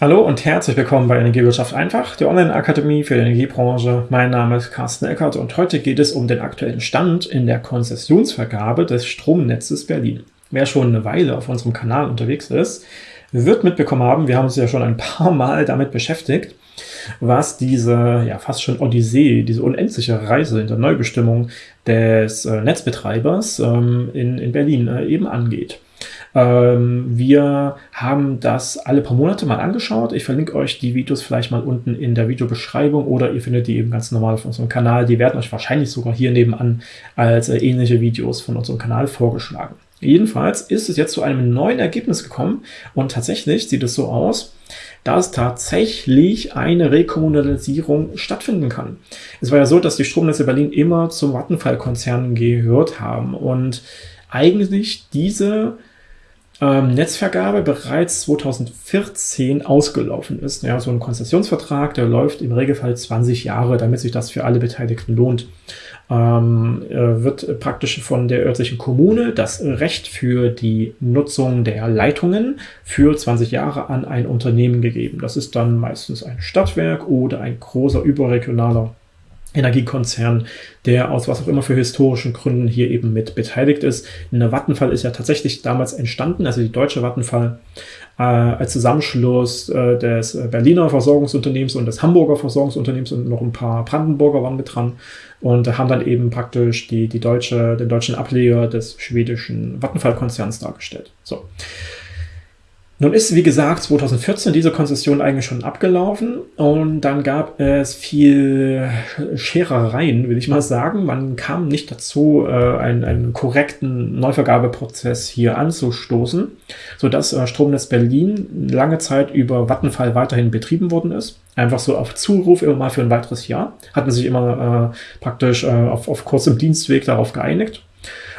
Hallo und herzlich willkommen bei Energiewirtschaft einfach, der Online-Akademie für die Energiebranche. Mein Name ist Carsten Eckert und heute geht es um den aktuellen Stand in der Konzessionsvergabe des Stromnetzes Berlin. Wer schon eine Weile auf unserem Kanal unterwegs ist, wird mitbekommen haben, wir haben uns ja schon ein paar Mal damit beschäftigt, was diese ja fast schon Odyssee, diese unendliche Reise in der Neubestimmung des äh, Netzbetreibers ähm, in, in Berlin äh, eben angeht. Ähm, wir haben das alle paar Monate mal angeschaut. Ich verlinke euch die Videos vielleicht mal unten in der Videobeschreibung oder ihr findet die eben ganz normal auf unserem Kanal. Die werden euch wahrscheinlich sogar hier nebenan als äh, ähnliche Videos von unserem Kanal vorgeschlagen. Jedenfalls ist es jetzt zu einem neuen Ergebnis gekommen und tatsächlich sieht es so aus, dass tatsächlich eine Rekommunalisierung stattfinden kann. Es war ja so, dass die Stromnetze Berlin immer zum Vattenfall-Konzern gehört haben und eigentlich diese ähm, Netzvergabe bereits 2014 ausgelaufen ist. Ja, so ein Konzessionsvertrag, der läuft im Regelfall 20 Jahre, damit sich das für alle Beteiligten lohnt. Ähm, äh, wird praktisch von der örtlichen Kommune das Recht für die Nutzung der Leitungen für 20 Jahre an ein Unternehmen gegeben. Das ist dann meistens ein Stadtwerk oder ein großer überregionaler Energiekonzern, der aus was auch immer für historischen Gründen hier eben mit beteiligt ist. Eine Vattenfall ist ja tatsächlich damals entstanden, also die deutsche Vattenfall, äh, als Zusammenschluss äh, des Berliner Versorgungsunternehmens und des Hamburger Versorgungsunternehmens und noch ein paar Brandenburger waren mit dran und haben dann eben praktisch die, die deutsche, den deutschen Ableger des schwedischen Vattenfall-Konzerns dargestellt. So. Nun ist, wie gesagt, 2014 diese Konzession eigentlich schon abgelaufen und dann gab es viel Scherereien, will ich mal sagen. Man kam nicht dazu, äh, einen, einen korrekten Neuvergabeprozess hier anzustoßen, sodass äh, Stromnetz Berlin lange Zeit über Vattenfall weiterhin betrieben worden ist. Einfach so auf Zuruf immer mal für ein weiteres Jahr. Hatten sich immer äh, praktisch äh, auf, auf kurzem Dienstweg darauf geeinigt.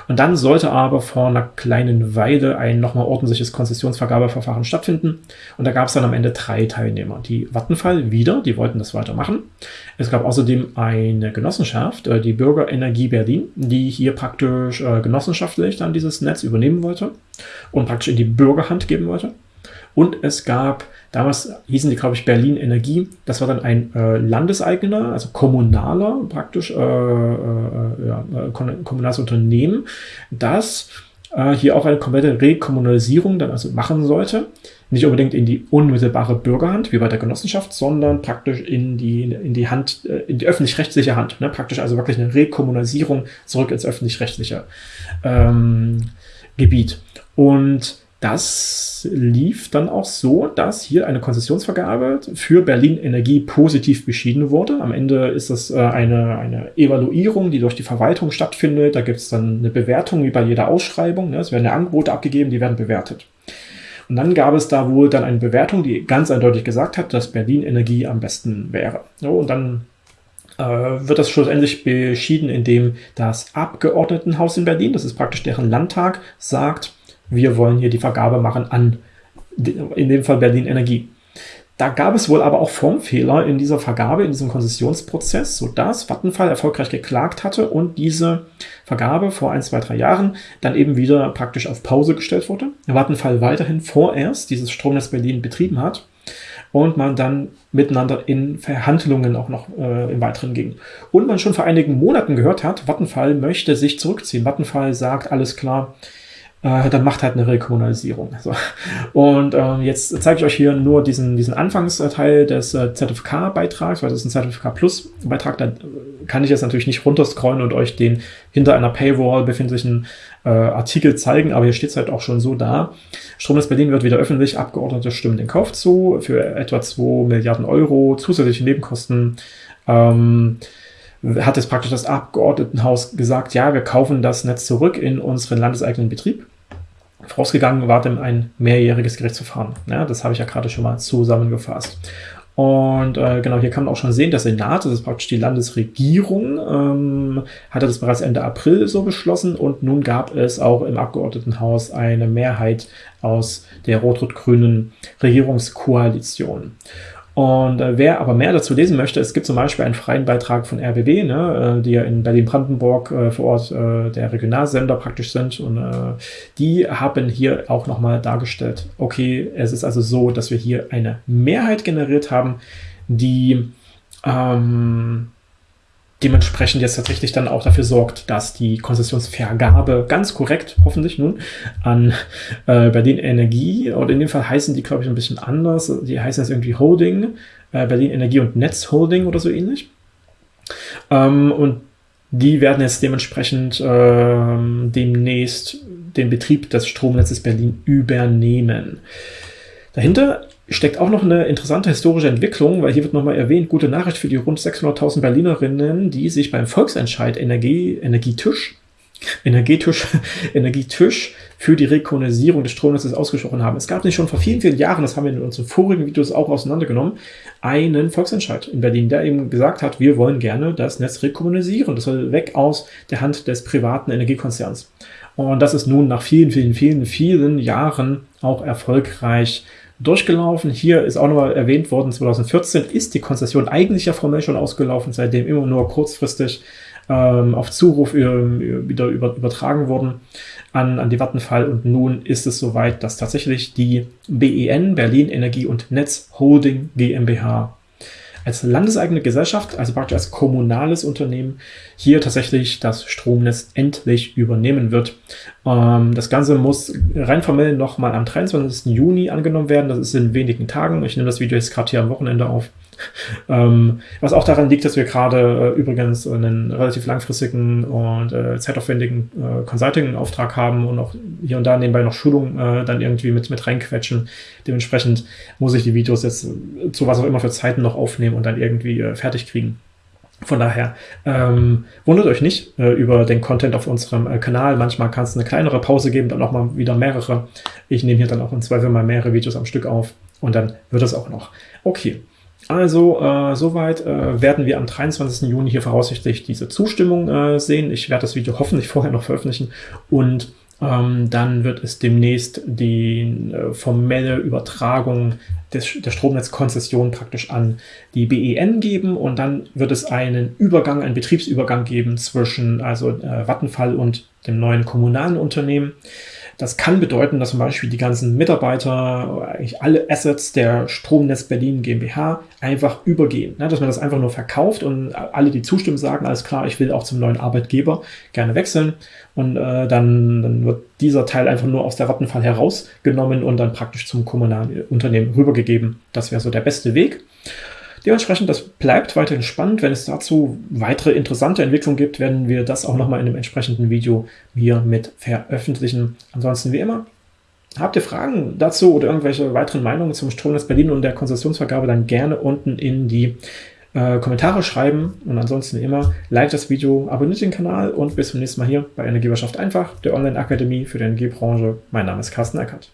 Und dann sollte aber vor einer kleinen Weile ein nochmal ordentliches Konzessionsvergabeverfahren stattfinden. Und da gab es dann am Ende drei Teilnehmer. Die Vattenfall wieder, die wollten das weitermachen. Es gab außerdem eine Genossenschaft, äh, die Bürgerenergie Berlin, die hier praktisch äh, genossenschaftlich dann dieses Netz übernehmen wollte und praktisch in die Bürgerhand geben wollte. Und es gab, damals hießen die, glaube ich, Berlin Energie. Das war dann ein äh, landeseigener, also kommunaler praktisch, äh, äh, ja, äh, kommunales Unternehmen, das äh, hier auch eine komplette Rekommunalisierung dann also machen sollte. Nicht unbedingt in die unmittelbare Bürgerhand, wie bei der Genossenschaft, sondern praktisch in die, in die Hand, äh, in die öffentlich-rechtliche Hand. Ne? Praktisch also wirklich eine Rekommunalisierung zurück ins öffentlich-rechtliche ähm, Gebiet. Und das lief dann auch so, dass hier eine Konzessionsvergabe für Berlin Energie positiv beschieden wurde. Am Ende ist das äh, eine, eine Evaluierung, die durch die Verwaltung stattfindet. Da gibt es dann eine Bewertung wie bei jeder Ausschreibung. Ne? Es werden Angebote abgegeben, die werden bewertet. Und dann gab es da wohl dann eine Bewertung, die ganz eindeutig gesagt hat, dass Berlin Energie am besten wäre. und dann äh, wird das schlussendlich beschieden, indem das Abgeordnetenhaus in Berlin, das ist praktisch deren Landtag, sagt, wir wollen hier die Vergabe machen an, in dem Fall Berlin Energie. Da gab es wohl aber auch Formfehler in dieser Vergabe, in diesem Konzessionsprozess, sodass Vattenfall erfolgreich geklagt hatte und diese Vergabe vor ein, zwei, drei Jahren dann eben wieder praktisch auf Pause gestellt wurde. Vattenfall weiterhin vorerst dieses Stromnetz Berlin betrieben hat und man dann miteinander in Verhandlungen auch noch äh, im Weiteren ging. Und man schon vor einigen Monaten gehört hat, Vattenfall möchte sich zurückziehen. Vattenfall sagt, alles klar, äh, dann macht halt eine Rekommunalisierung. So. Und ähm, jetzt zeige ich euch hier nur diesen, diesen Anfangsteil des äh, ZFK-Beitrags, weil das ist ein ZFK-Plus-Beitrag. Da kann ich jetzt natürlich nicht runterscrollen und euch den hinter einer Paywall befindlichen äh, Artikel zeigen, aber hier steht es halt auch schon so da. Stromnetz Berlin wird wieder öffentlich, Abgeordnete stimmen den Kauf zu für etwa 2 Milliarden Euro, zusätzliche Nebenkosten. Ähm, hat jetzt praktisch das Abgeordnetenhaus gesagt, ja, wir kaufen das Netz zurück in unseren landeseigenen Betrieb. Vorausgegangen war dem ein mehrjähriges Gerichtsverfahren. Ja, das habe ich ja gerade schon mal zusammengefasst. Und äh, genau, hier kann man auch schon sehen, der Senat, das ist praktisch die Landesregierung, ähm, hatte das bereits Ende April so beschlossen und nun gab es auch im Abgeordnetenhaus eine Mehrheit aus der rot-rot-grünen Regierungskoalition. Und äh, wer aber mehr dazu lesen möchte, es gibt zum Beispiel einen freien Beitrag von RBB, ne, äh, die ja in Berlin-Brandenburg äh, vor Ort äh, der Regionalsender praktisch sind. Und äh, die haben hier auch nochmal dargestellt, okay, es ist also so, dass wir hier eine Mehrheit generiert haben, die ähm, dementsprechend jetzt tatsächlich dann auch dafür sorgt, dass die Konzessionsvergabe ganz korrekt, hoffentlich nun, an äh, Berlin Energie, oder in dem Fall heißen die, glaube ich, ein bisschen anders, die heißen jetzt irgendwie Holding, äh, Berlin Energie und Netz Holding oder so ähnlich. Ähm, und die werden jetzt dementsprechend äh, demnächst den Betrieb des Stromnetzes Berlin übernehmen. Dahinter steckt auch noch eine interessante historische Entwicklung, weil hier wird nochmal erwähnt, gute Nachricht für die rund 600.000 Berlinerinnen, die sich beim Volksentscheid Energie, Energietisch, Energetisch, Energietisch für die Rekognosierung des Stromnetzes ausgesprochen haben. Es gab nicht schon vor vielen, vielen Jahren, das haben wir in unseren vorigen Videos auch auseinandergenommen, einen Volksentscheid in Berlin, der eben gesagt hat, wir wollen gerne das Netz rekommunisieren. Das soll weg aus der Hand des privaten Energiekonzerns. Und das ist nun nach vielen, vielen, vielen, vielen Jahren auch erfolgreich durchgelaufen. Hier ist auch nochmal erwähnt worden, 2014 ist die Konzession eigentlich ja formell schon ausgelaufen, seitdem immer nur kurzfristig ähm, auf Zuruf wieder über, übertragen worden an, an die Vattenfall und nun ist es soweit, dass tatsächlich die BEN, Berlin Energie und Netz Holding GmbH, als landeseigene Gesellschaft, also praktisch als kommunales Unternehmen, hier tatsächlich das Stromnetz endlich übernehmen wird. Ähm, das Ganze muss rein formell nochmal am 23. Juni angenommen werden. Das ist in wenigen Tagen. Ich nehme das Video jetzt gerade hier am Wochenende auf. Ähm, was auch daran liegt, dass wir gerade äh, übrigens einen relativ langfristigen und äh, zeitaufwendigen äh, Consulting-Auftrag haben und auch hier und da nebenbei noch Schulung äh, dann irgendwie mit, mit reinquetschen. Dementsprechend muss ich die Videos jetzt zu was auch immer für Zeiten noch aufnehmen und dann irgendwie äh, fertig kriegen. Von daher, ähm, wundert euch nicht äh, über den Content auf unserem äh, Kanal. Manchmal kann es eine kleinere Pause geben, dann auch mal wieder mehrere. Ich nehme hier dann auch in Zweifel mal mehrere Videos am Stück auf und dann wird es auch noch. Okay, also äh, soweit äh, werden wir am 23. Juni hier voraussichtlich diese Zustimmung äh, sehen. Ich werde das Video hoffentlich vorher noch veröffentlichen und ähm, dann wird es demnächst die äh, formelle Übertragung des, der Stromnetzkonzession praktisch an die BEN geben und dann wird es einen Übergang, einen Betriebsübergang geben zwischen also äh, Vattenfall und dem neuen kommunalen Unternehmen. Das kann bedeuten, dass zum Beispiel die ganzen Mitarbeiter, eigentlich alle Assets der Stromnetz Berlin GmbH einfach übergehen. Ne? Dass man das einfach nur verkauft und alle, die zustimmen, sagen, alles klar, ich will auch zum neuen Arbeitgeber gerne wechseln. Und äh, dann, dann wird dieser Teil einfach nur aus der Vattenfall herausgenommen und dann praktisch zum kommunalen Unternehmen rübergegeben. Das wäre so der beste Weg. Dementsprechend, das bleibt weiterhin spannend. Wenn es dazu weitere interessante Entwicklungen gibt, werden wir das auch nochmal in einem entsprechenden Video hier mit veröffentlichen. Ansonsten wie immer, Habt ihr Fragen dazu oder irgendwelche weiteren Meinungen zum Stromnetz Berlin und der Konzessionsvergabe, dann gerne unten in die äh, Kommentare schreiben. Und ansonsten immer, like das Video, abonniert den Kanal und bis zum nächsten Mal hier bei Energiewirtschaft einfach, der Online-Akademie für die Energiebranche. Mein Name ist Carsten Eckert.